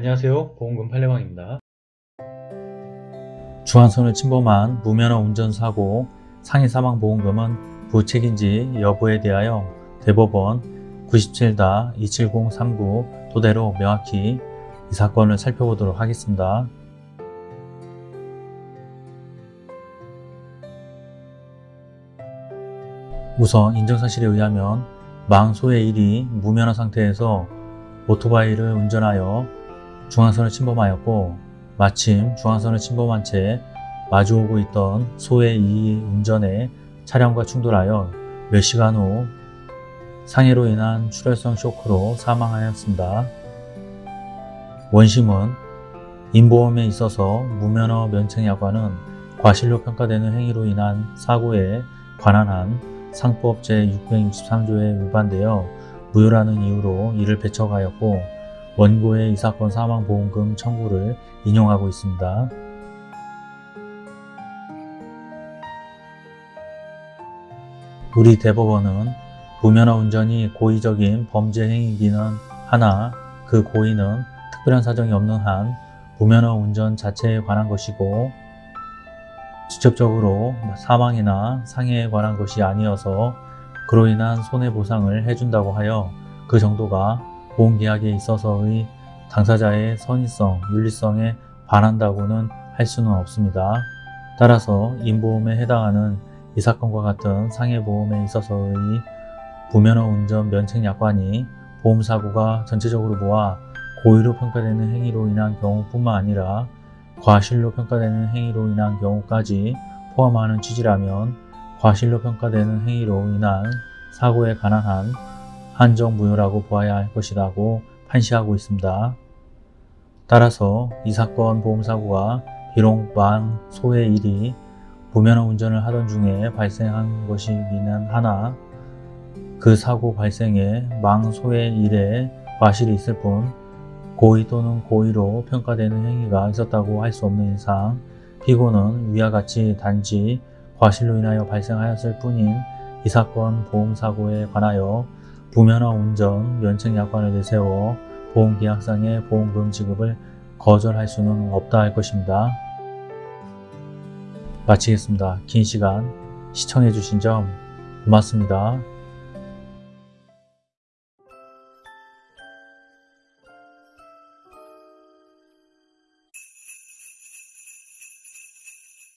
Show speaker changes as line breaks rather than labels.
안녕하세요 보험금 팔례방입니다.
중앙선을 침범한 무면허 운전사고 상해 사망보험금은 부책인지 여부에 대하여 대법원 97-27039 토대로 명확히 이 사건을 살펴보도록 하겠습니다. 우선 인정사실에 의하면 망소의 1이 무면허 상태에서 오토바이를 운전하여 중앙선을 침범하였고 마침 중앙선을 침범한 채 마주오고 있던 소의 2 운전에 차량과 충돌하여 몇 시간 후 상해로 인한 출혈성 쇼크로 사망하였습니다. 원심은 인보험에 있어서 무면허 면책 약관은 과실로 평가되는 행위로 인한 사고에 관한 한 상법 제663조에 위반되어 무효라는 이유로 이를 배척하였고 원고의 이 사건 사망보험금 청구를 인용하고 있습니다. 우리 대법원은 무면허 운전이 고의적인 범죄 행위이기는 하나 그 고의는 특별한 사정이 없는 한 무면허 운전 자체에 관한 것이고 직접적으로 사망이나 상해에 관한 것이 아니어서 그로 인한 손해보상을 해준다고 하여 그 정도가 보험 계약에 있어서의 당사자의 선의성, 윤리성에 반한다고는 할 수는 없습니다. 따라서 인보험에 해당하는 이 사건과 같은 상해보험에 있어서의 무면허 운전 면책 약관이 보험사고가 전체적으로 모아 고의로 평가되는 행위로 인한 경우뿐만 아니라 과실로 평가되는 행위로 인한 경우까지 포함하는 취지라면 과실로 평가되는 행위로 인한 사고에 관한 한 한정 무효라고 보아야 할 것이라고 판시하고 있습니다. 따라서 이 사건 보험사고가 비록 망 소의 일이 무면허 운전을 하던 중에 발생한 것이기는 하나 그 사고 발생에 망 소의 일에 과실이 있을 뿐 고의 또는 고의로 평가되는 행위가 있었다고 할 수 없는 이상 피고는 위와 같이 단지 과실로 인하여 발생하였을 뿐인 이 사건 보험사고에 관하여 무면허 운전 면책 약관을 내세워 보험계약상의 보험금 지급을 거절할 수는 없다 할 것입니다. 마치겠습니다. 긴 시간 시청해 주신 점 고맙습니다.